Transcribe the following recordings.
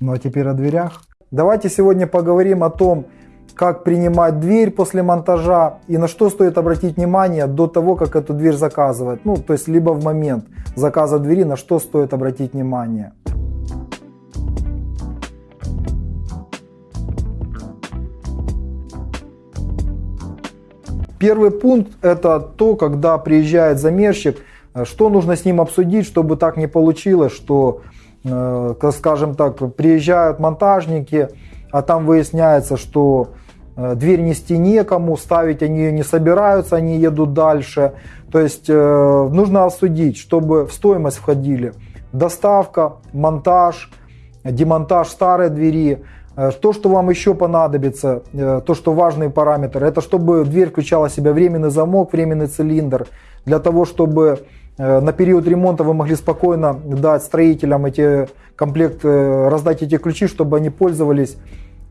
Ну а теперь о дверях. Давайте сегодня поговорим о том, как принимать дверь после монтажа и на что стоит обратить внимание до того, как эту дверь заказывать. Ну, то есть либо в момент заказа двери, на что стоит обратить внимание. Первый пункт это то, когда приезжает замерщик, э, что нужно с ним обсудить, чтобы так не получилось, что, скажем так, приезжают монтажники, а там выясняется, что э, дверь нести некому, ставить они ее не собираются, они едут дальше. То есть нужно обсудить, чтобы в стоимость входили доставка, монтаж, демонтаж старой двери, Э, то, что вам еще понадобится, э, то, что важный параметр, это чтобы дверь включала в себя временный замок, временный цилиндр, для того, чтобы э, на период ремонта вы могли спокойно дать строителям эти комплект, раздать эти ключи, чтобы они пользовались.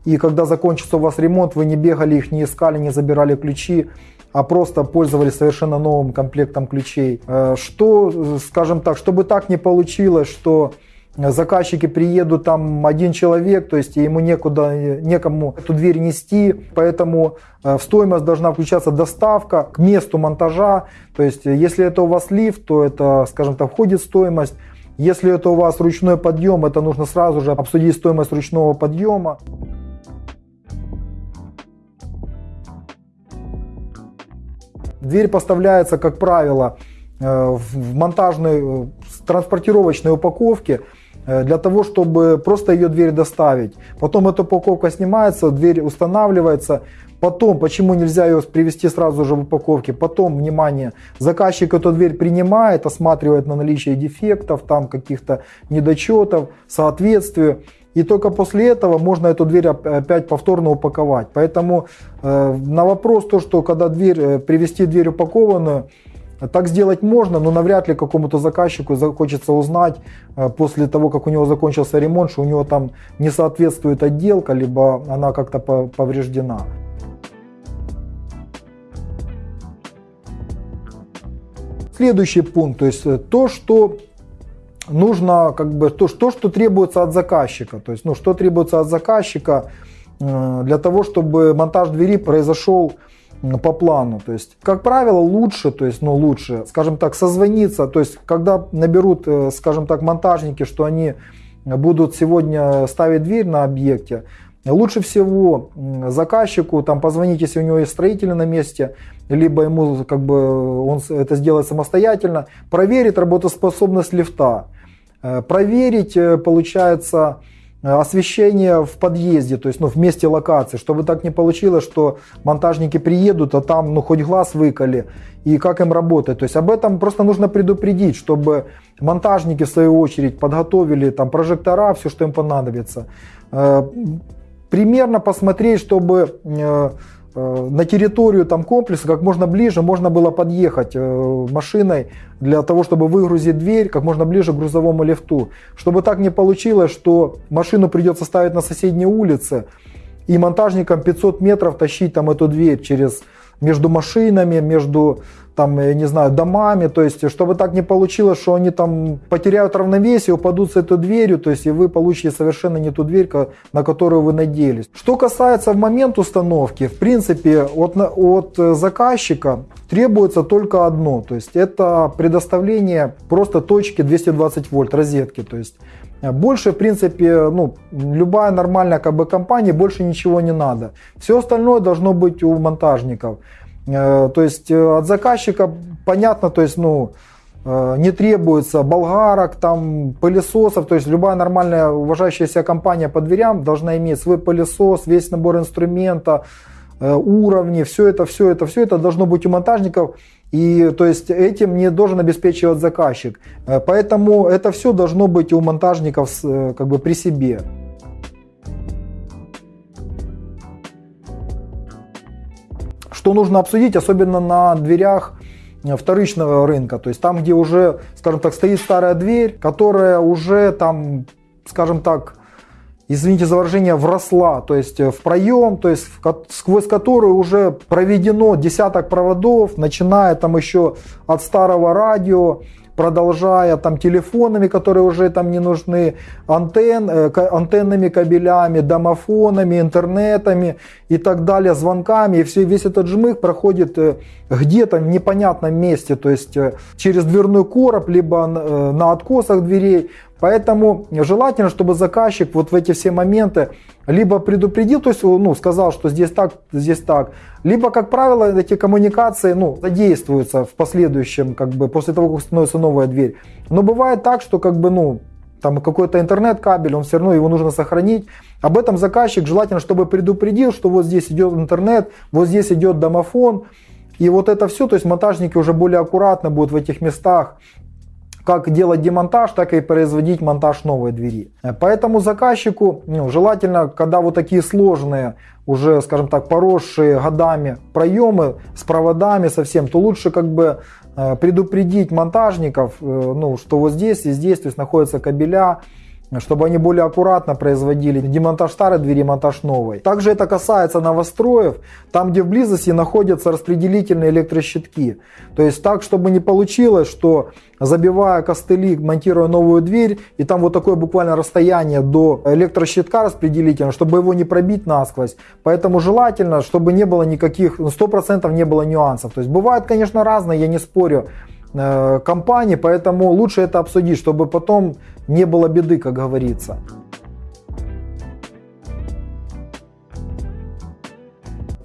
И когда закончится у вас ремонт, вы не бегали их, не искали, не забирали ключи, а просто пользовались совершенно новым комплектом ключей. Что, скажем так, чтобы так не получилось, что заказчики приедут, там один человек, то есть ему некуда, некому эту дверь нести, поэтому э, в стоимость должна включаться доставка к месту монтажа, то есть если это у вас лифт, то это, скажем так, входит в стоимость, если это у вас ручной подъем, это нужно сразу же обсудить стоимость ручного подъема. Дверь поставляется, как правило, э, в монтажной э, транспортировочной упаковке. Э, для того, чтобы просто ее дверь доставить. Потом эта упаковка снимается, дверь устанавливается. Потом, почему нельзя ее привести сразу же в упаковке? Потом, внимание, заказчик эту дверь принимает, осматривает на наличие дефектов, там каких-то недочетов, соответствию. И только после этого можно эту дверь опять повторно упаковать. Поэтому э, на вопрос, то, что когда дверь, э, привести дверь упакованную, так сделать можно, но навряд ли какому-то заказчику захочется узнать э, после того, как у него закончился ремонт, что у него там не соответствует отделка, либо она как-то повреждена. Следующий пункт, то есть э, то, что нужно, как бы, то, то, что требуется от заказчика, то есть, ну, что требуется от заказчика э, для того, чтобы монтаж двери произошел по плану. То есть, как правило, лучше, то есть, ну, лучше, скажем так, созвониться. То есть, когда наберут, э, скажем так, монтажники, что они будут сегодня ставить дверь на объекте, лучше всего заказчику там позвонить, если у него есть строители на месте, либо ему как бы он это сделает самостоятельно, проверить работоспособность лифта, э, проверить, э, получается, освещение в подъезде, то есть ну, в месте локации, чтобы так не получилось, что монтажники приедут, а там ну, хоть глаз выколи, и как им работать. То есть об этом просто нужно предупредить, чтобы монтажники в свою очередь подготовили там прожектора, все, что им понадобится. Э, примерно посмотреть, чтобы э, Э, на территорию там комплекса как можно ближе можно было подъехать э, машиной для того, чтобы выгрузить дверь как можно ближе к грузовому лифту. Чтобы так не получилось, что машину придется ставить на соседней улице и монтажникам 500 метров тащить там эту дверь через между машинами, между там, я не знаю, домами, то есть, чтобы так не получилось, что они там потеряют равновесие, упадут с этой дверью, то есть, и вы получите совершенно не ту дверь, на которую вы надеялись. Что касается в момент установки, в принципе, от, от заказчика требуется только одно, то есть, это предоставление просто точки 220 вольт розетки, то есть, больше, в принципе, ну, любая нормальная как бы, компания, больше ничего не надо. Все остальное должно быть у монтажников. Э, то есть э, от заказчика понятно, то есть, ну, э, не требуется болгарок, там, пылесосов, то есть любая нормальная уважающаяся компания по дверям должна иметь свой пылесос, весь набор инструмента, уровни, все это, все это, все это должно быть у монтажников. И то есть этим не должен обеспечивать заказчик. Поэтому это все должно быть у монтажников как бы при себе. Что нужно обсудить, особенно на дверях э, вторичного рынка, то есть там, где уже, скажем так, стоит старая дверь, которая уже там, скажем так, извините за выражение, вросла, то есть э, в проем, то есть сквозь которую уже проведено десяток проводов, начиная там еще от старого радио, продолжая там телефонами, которые уже там не нужны, антенн, э, антенными кабелями, домофонами, интернетами и так далее, звонками. И все, весь этот жмых проходит э, где-то в непонятном месте, то есть э, через дверной короб, либо на откосах дверей. Поэтому желательно, чтобы заказчик вот в эти все моменты либо предупредил, то есть ну, сказал, что здесь так, здесь так, либо, как правило, эти коммуникации ну, задействуются в последующем, как бы после того, как становится новая дверь. Но бывает так, что как бы, ну, там какой-то интернет-кабель, он все равно его нужно сохранить. Об этом заказчик желательно, чтобы предупредил, что вот здесь идет интернет, вот здесь идет домофон. И вот это все, то есть монтажники уже более аккуратно будут в этих местах как делать демонтаж, так и производить монтаж новой двери. Поэтому заказчику ну, желательно, когда вот такие сложные, уже, скажем так, поросшие годами проемы с проводами совсем, то лучше как бы э, предупредить монтажников, э, ну, что вот здесь и здесь то есть, находятся кабеля, чтобы они более аккуратно производили демонтаж старой двери, монтаж новой. Также это касается новостроев, там где в близости находятся распределительные электрощитки. То есть так, чтобы не получилось, что забивая костыли, монтируя новую дверь, и там вот такое буквально расстояние до электрощитка распределительного, чтобы его не пробить насквозь. Поэтому желательно, чтобы не было никаких, 100% ну, не было нюансов. То есть бывают, конечно, разные, я не спорю, Э, компании, поэтому лучше это обсудить, чтобы потом не было беды, как говорится.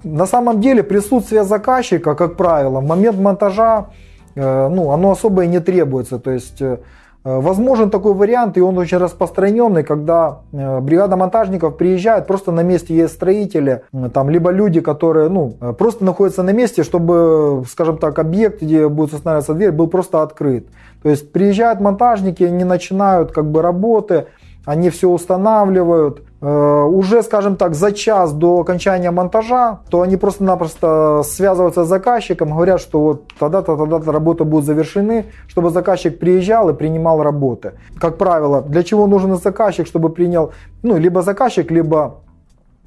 На самом деле присутствие заказчика, как правило, в момент монтажа, э, ну, оно особо и не требуется. То есть э, возможен такой вариант, и он очень распространенный, когда э, бригада монтажников приезжает, просто на месте есть строители, там, либо люди, которые ну, э, просто находятся на месте, чтобы, скажем так, объект, где будет устанавливаться дверь, был просто открыт. То есть приезжают монтажники, они начинают как бы работы, они все устанавливают. Э, уже, скажем так, за час до окончания монтажа, то они просто-напросто связываются с заказчиком, говорят, что вот тогда-то, тогда-то работы будут завершены, чтобы заказчик приезжал и принимал работы. Как правило, для чего нужен заказчик, чтобы принял, ну, либо заказчик, либо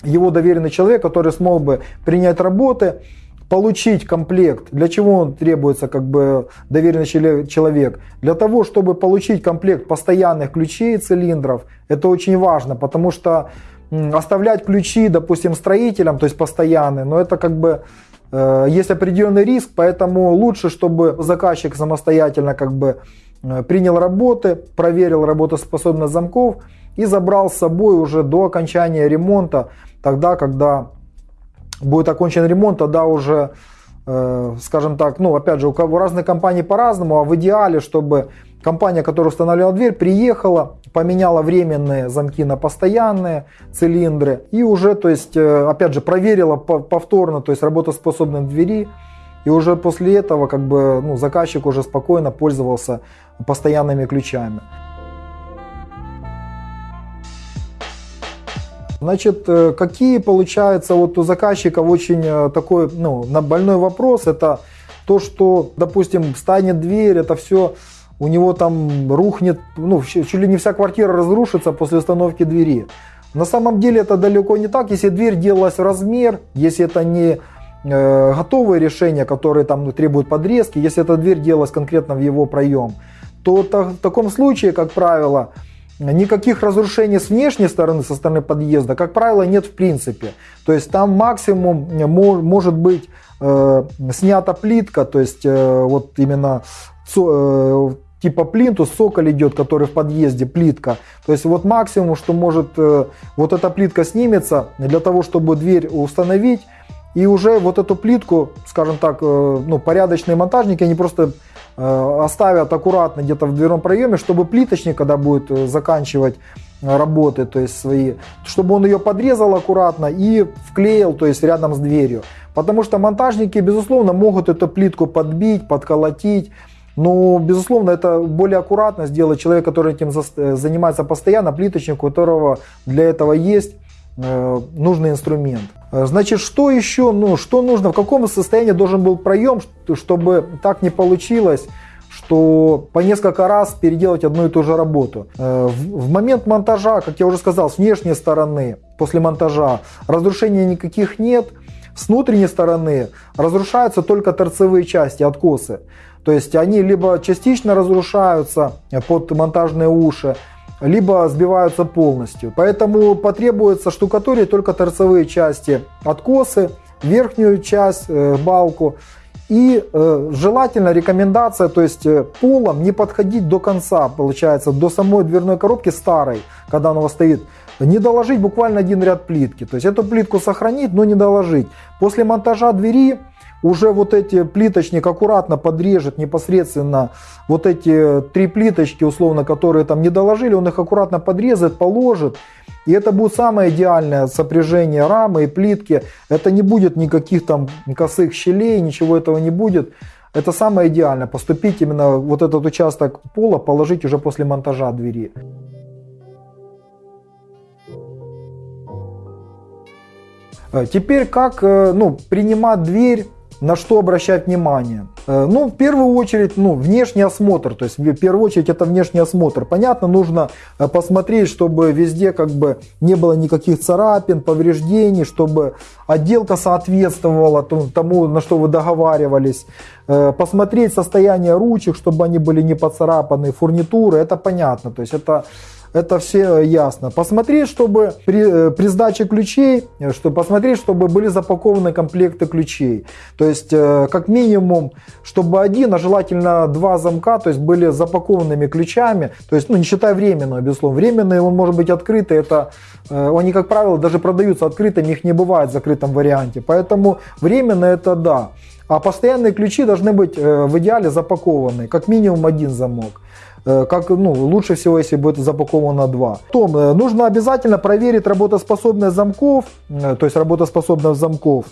его доверенный человек, который смог бы принять работы, получить комплект, для чего он требуется как бы доверенный человек? Для того, чтобы получить комплект постоянных ключей и цилиндров, это очень важно, потому что оставлять ключи, допустим, строителям, то есть постоянные, но это как бы э, есть определенный риск, поэтому лучше, чтобы заказчик самостоятельно как бы э, принял работы, проверил работоспособность замков и забрал с собой уже до окончания ремонта, тогда, когда будет окончен ремонт, тогда уже, э, скажем так, ну, опять же, у разных компаний по-разному, а в идеале, чтобы компания, которая устанавливала дверь, приехала, поменяла временные замки на постоянные цилиндры и уже, то есть, э, опять же, проверила повторно, то есть, работоспособность двери, и уже после этого, как бы, ну, заказчик уже спокойно пользовался постоянными ключами. Значит, э, какие получается вот у заказчиков очень э, такой ну, больной вопрос, это то, что, допустим, станет дверь, это все у него там рухнет, ну, чуть ли не вся квартира разрушится после установки двери. На самом деле это далеко не так, если дверь делалась в размер, если это не э, готовые решения, которые там ну, требуют подрезки, если эта дверь делалась конкретно в его проем, то в таком случае, как правило, Никаких разрушений с внешней стороны, со стороны подъезда, как правило, нет в принципе. То есть там максимум может быть э, снята плитка, то есть э, вот именно э, типа плинтус, соколь идет, который в подъезде, плитка. То есть вот максимум, что может э, вот эта плитка снимется для того, чтобы дверь установить. И уже вот эту плитку, скажем так, э, ну, порядочные монтажники, они просто оставят аккуратно где-то в дверном проеме, чтобы плиточник, когда будет э, заканчивать э, работы, то есть свои, чтобы он ее подрезал аккуратно и вклеил, то есть рядом с дверью. Потому что монтажники, безусловно, могут эту плитку подбить, подколотить, но, безусловно, это более аккуратно сделать человек, который этим занимается постоянно, плиточник, у которого для этого есть нужный инструмент. Э, значит, что еще, ну, что нужно, в каком состоянии должен был проем, чтобы так не получилось, что по несколько раз переделать одну и ту же работу. Э, в момент монтажа, как я уже сказал, с внешней стороны, после монтажа, разрушений никаких нет. С внутренней стороны разрушаются только торцевые части, откосы. То есть они либо частично разрушаются под монтажные уши, либо сбиваются полностью. Поэтому потребуется штукатурить только торцевые части, откосы, верхнюю часть, э, балку. И э, желательно рекомендация, то есть э, полом не подходить до конца, получается, до самой дверной коробки старой, когда она у вас стоит. Не доложить буквально один ряд плитки. То есть эту плитку сохранить, но не доложить. После монтажа двери уже вот эти плиточник аккуратно подрежет непосредственно вот эти три плиточки, условно, которые там не доложили, он их аккуратно подрезает, положит. И это будет самое идеальное сопряжение рамы и плитки. Это не будет никаких там косых щелей, ничего этого не будет. Это самое идеальное, поступить именно вот этот участок пола, положить уже после монтажа двери. Э, теперь как э, ну, принимать дверь на что обращать внимание? Э, ну, в первую очередь, ну, внешний осмотр, то есть в первую очередь это внешний осмотр. Понятно, нужно э, посмотреть, чтобы везде как бы не было никаких царапин, повреждений, чтобы отделка соответствовала тому, на что вы договаривались. Э, посмотреть состояние ручек, чтобы они были не поцарапаны, фурнитуры, это понятно, то есть это это все ясно. Посмотреть, чтобы при, э, при сдаче ключей, э, чтобы посмотреть, чтобы были запакованы комплекты ключей. То есть, э, как минимум, чтобы один, а желательно два замка, то есть были запакованными ключами. То есть, ну, не считая временного, безусловно. Временный он может быть открытый, это они, как правило, даже продаются открытыми, их не бывает в закрытом варианте. Поэтому временно это да. А постоянные ключи должны быть в идеале запакованы, как минимум один замок. Э, как, ну, лучше всего, если будет запаковано два. Потом э, нужно обязательно проверить работоспособность замков, э, то есть работоспособность замков,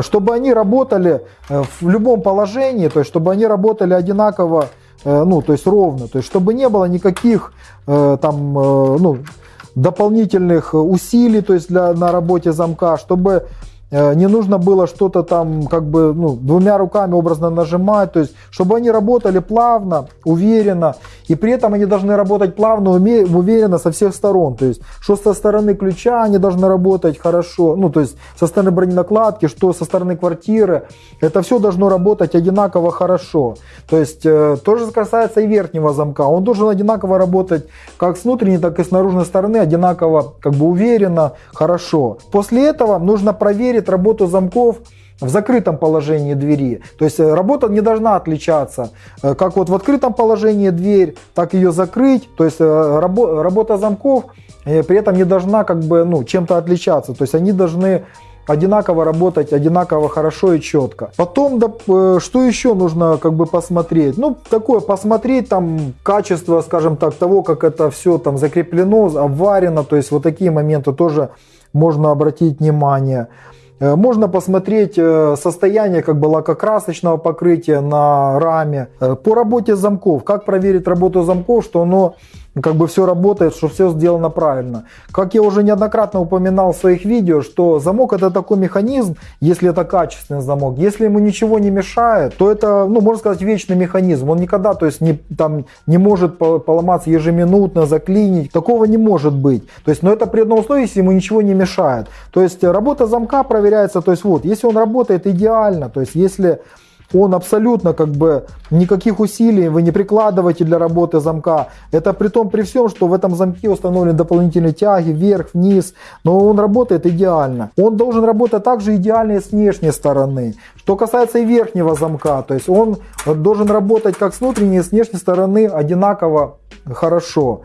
чтобы они работали в любом положении, то есть чтобы они работали одинаково, ну, то есть ровно, то есть чтобы не было никаких там, ну, дополнительных усилий, то есть для, на работе замка, чтобы не нужно было что-то там как бы ну, двумя руками образно нажимать, то есть чтобы они работали плавно, уверенно, и при этом они должны работать плавно, уверенно со всех сторон, то есть что со стороны ключа они должны работать хорошо, ну то есть со стороны броненакладки, что со стороны квартиры, это все должно работать одинаково хорошо, то есть э, то же касается и верхнего замка, он должен одинаково работать как с внутренней, так и с наружной стороны, одинаково как бы уверенно, хорошо. После этого нужно проверить проверит работу замков в закрытом положении двери. То есть э, работа не должна отличаться. Э, как вот в открытом положении дверь, так ее закрыть. То есть э, рабо работа замков при этом не должна как бы ну, чем-то отличаться. То есть они должны одинаково работать, одинаково хорошо и четко. Потом, да, что еще нужно как бы посмотреть? Ну, такое, посмотреть там качество, скажем так, того, как это все там закреплено, обварено. То есть вот такие моменты тоже можно обратить внимание. Э, можно посмотреть э, состояние как бы лакокрасочного покрытия на раме. Э, по работе замков, как проверить работу замков, что оно как бы все работает, что все сделано правильно. Как я уже неоднократно упоминал в своих видео, что замок это такой механизм, если это качественный замок, если ему ничего не мешает, то это, ну, можно сказать, вечный механизм. Он никогда, то есть, не, там, не может поломаться ежеминутно, заклинить. Такого не может быть. То есть, но это при одном условии, если ему ничего не мешает. То есть, работа замка проверяется, то есть, вот, если он работает идеально, то есть, если он абсолютно как бы никаких усилий вы не прикладываете для работы замка. Это при том при всем, что в этом замке установлены дополнительные тяги вверх, вниз, но он работает идеально. Он должен работать также идеально с внешней стороны. Что касается и верхнего замка, то есть он должен работать как с внутренней и с внешней стороны одинаково хорошо.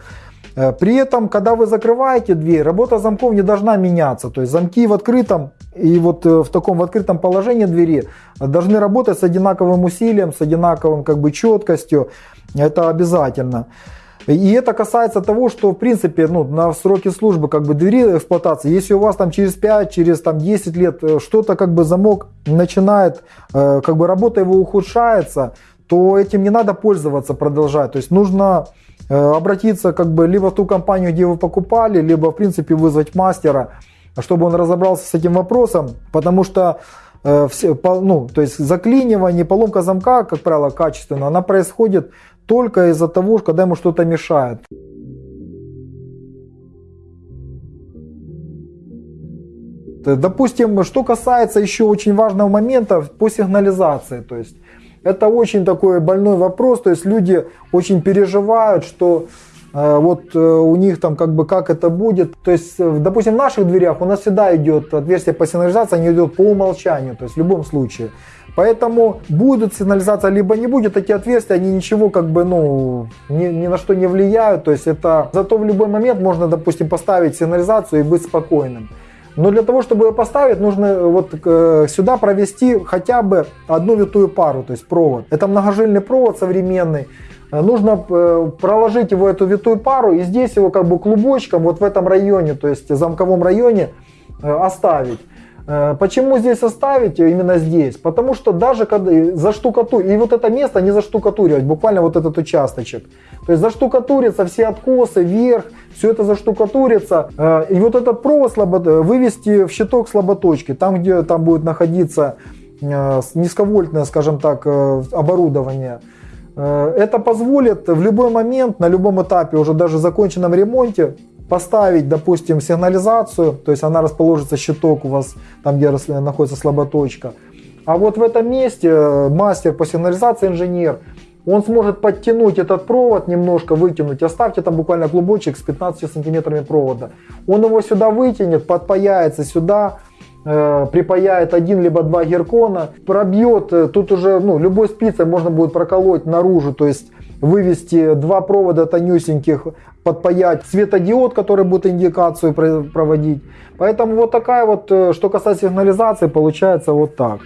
Э, при этом, когда вы закрываете дверь, работа замков не должна меняться. То есть замки в открытом и вот э, в таком в открытом положении двери должны работать с одинаковым усилием, с одинаковым как бы четкостью. Это обязательно. И это касается того, что в принципе ну, на сроке службы как бы двери эксплуатации, если у вас там через 5, через там, 10 лет э, что-то как бы замок начинает, как бы работа его ухудшается, то этим не надо пользоваться, продолжать. То есть нужно Э, обратиться как бы либо в ту компанию, где вы покупали, либо в принципе вызвать мастера, чтобы он разобрался с этим вопросом, потому что э, все, ну, то есть заклинивание, поломка замка, как правило, качественно, она происходит только из-за того, когда ему что-то мешает. Допустим, что касается еще очень важного момента по сигнализации, то есть Это очень такой больной вопрос, то есть люди очень переживают, что э, вот э, у них там как бы как это будет. То есть, э, допустим, в наших дверях у нас всегда идет отверстие по сигнализации, они идут по умолчанию, то есть в любом случае. Поэтому будет сигнализация, либо не будет, эти отверстия, они ничего как бы, ну, ни, ни на что не влияют. То есть это, зато в любой момент можно, допустим, поставить сигнализацию и быть спокойным. Но для того, чтобы ее поставить, нужно э, вот сюда провести хотя бы одну витую пару, то есть провод. Это многожильный провод современный. Э, нужно проложить его эту витую пару и здесь его как бы клубочком вот в этом районе, то есть замковом районе оставить. Почему здесь оставить именно здесь? Потому что даже когда заштукатурить, и вот это место не заштукатуривать, буквально вот этот участочек. То есть заштукатурится все откосы вверх, все это заштукатурится. Э, и вот этот провод слабо, вывести в щиток слаботочки, там где там будет находиться э, низковольтное, скажем так, э, оборудование. Это позволит в любой момент, на любом этапе, уже даже в законченном ремонте, поставить, допустим, сигнализацию, то есть она расположится, щиток у вас, там где находится слаботочка. А вот в этом месте мастер по сигнализации, инженер, он сможет подтянуть этот провод немножко, вытянуть. Оставьте там буквально клубочек с 15 сантиметрами провода. Он его сюда вытянет, подпаяется сюда, э, припаяет один либо два геркона, пробьет, э, тут уже ну, любой спицей можно будет проколоть наружу, то есть вывести два провода тонюсеньких, подпаять светодиод, который будет индикацию проводить. Поэтому вот такая вот, э, что касается сигнализации, получается вот так.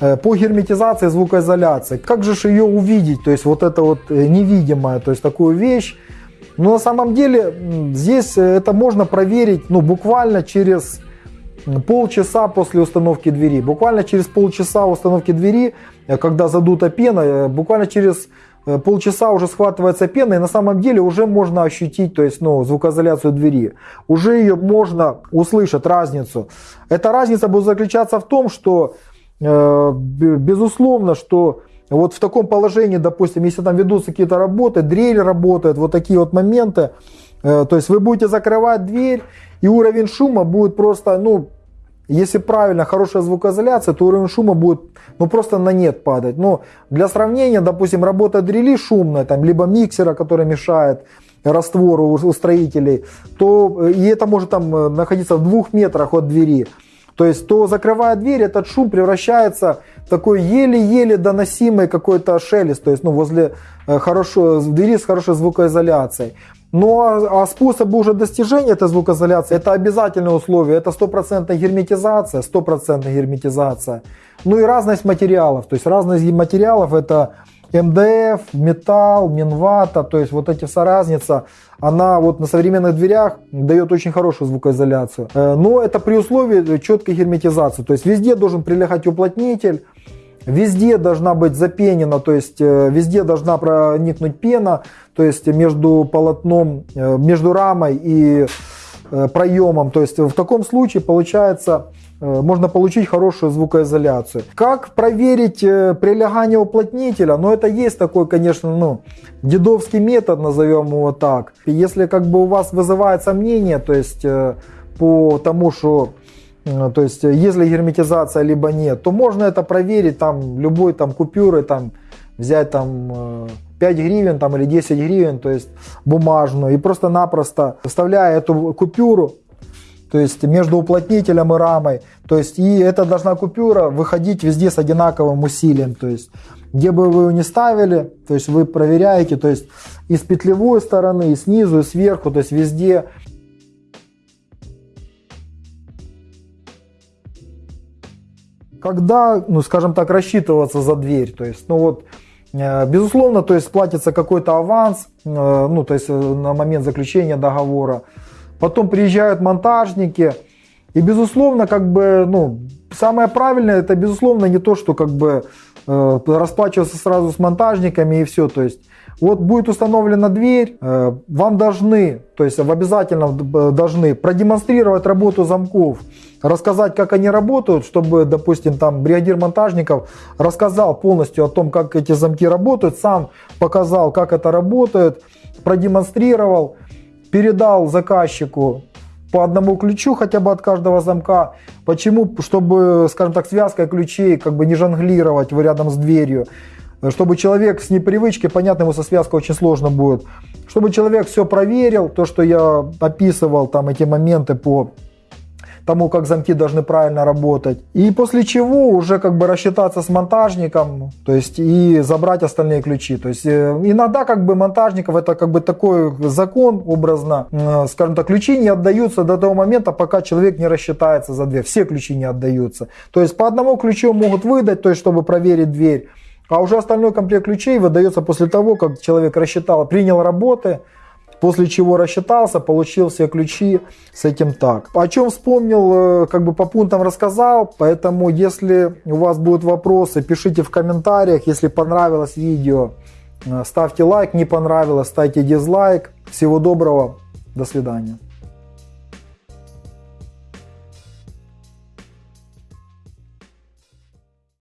Э, по герметизации, звукоизоляции. Как же ее увидеть? То есть вот это вот невидимое, то есть такую вещь. Но на самом деле здесь э, это можно проверить ну, буквально через полчаса после установки двери. Буквально через полчаса установки двери, когда задута пена, буквально через полчаса уже схватывается пена, и на самом деле уже можно ощутить то есть, ну, звукоизоляцию двери. Уже ее можно услышать, разницу. Эта разница будет заключаться в том, что Э, безусловно, что вот в таком положении, допустим, если там ведутся какие-то работы, дрель работает, вот такие вот моменты, э, то есть вы будете закрывать дверь, и уровень шума будет просто, ну, если правильно, хорошая звукоизоляция, то уровень шума будет ну, просто на нет падать. Но для сравнения, допустим, работа дрели шумная, там, либо миксера, который мешает раствору у строителей, то э, и это может там находиться в двух метрах от двери. То есть, то закрывая дверь, этот шум превращается в такой еле-еле доносимый какой-то шелест, то есть, ну, возле э, хорошо, двери с хорошей звукоизоляцией. Но а, а способы уже достижения этой звукоизоляции, это обязательное условие, это стопроцентная герметизация, стопроцентная герметизация. Ну и разность материалов, то есть разность материалов это МДФ, металл, минвата, то есть вот эти вся разница, она вот на современных дверях дает очень хорошую звукоизоляцию. Э, но это при условии четкой герметизации, то есть везде должен прилегать уплотнитель, Везде должна быть запенена, то есть э, везде должна проникнуть пена, то есть между полотном, э, между рамой и проемом. То есть в таком случае получается можно получить хорошую звукоизоляцию. Как проверить э, прилегание уплотнителя? Ну, это есть такой, конечно, ну, дедовский метод, назовем его так. Если как бы у вас вызывает сомнение, то есть э, по тому, что то есть, если герметизация либо нет, то можно это проверить там любой там купюры, там взять там 5 гривен там, или 10 гривен, то есть бумажную, и просто-напросто вставляя эту купюру то есть между уплотнителем и рамой. То есть и эта должна купюра выходить везде с одинаковым усилием. То есть где бы вы ее ни ставили, то есть вы проверяете, то есть и с петлевой стороны, и снизу, и сверху, то есть везде. Когда, ну скажем так, рассчитываться за дверь, то есть, ну вот, э, Безусловно, то есть платится какой-то аванс, э, ну, то есть э, на момент заключения договора потом приезжают монтажники, и безусловно, как бы, ну, самое правильное, это безусловно не то, что как бы э, расплачиваться сразу с монтажниками и все, то есть вот будет установлена дверь, э, вам должны, то есть в обязательно должны продемонстрировать работу замков, рассказать, как они работают, чтобы, допустим, там бригадир монтажников рассказал полностью о том, как эти замки работают, сам показал, как это работает, продемонстрировал передал заказчику по одному ключу хотя бы от каждого замка. Почему? Чтобы, скажем так, связка ключей как бы не жонглировать рядом с дверью. Чтобы человек с непривычки, понятно, ему со связкой очень сложно будет. Чтобы человек все проверил, то, что я описывал, там эти моменты по тому, как замки должны правильно работать. И после чего уже как бы рассчитаться с монтажником, то есть и забрать остальные ключи. То есть э, иногда как бы монтажников это как бы такой закон образно, э, скажем так, ключи не отдаются до того момента, пока человек не рассчитается за дверь. Все ключи не отдаются. То есть по одному ключу могут выдать, то есть чтобы проверить дверь. А уже остальной комплект ключей выдается после того, как человек рассчитал, принял работы, После чего рассчитался, получил все ключи с этим так. О чем вспомнил, э, как бы по пунктам рассказал, поэтому если у вас будут вопросы, пишите в комментариях. Если понравилось видео, э, ставьте лайк, не понравилось, ставьте дизлайк. Всего доброго, до свидания.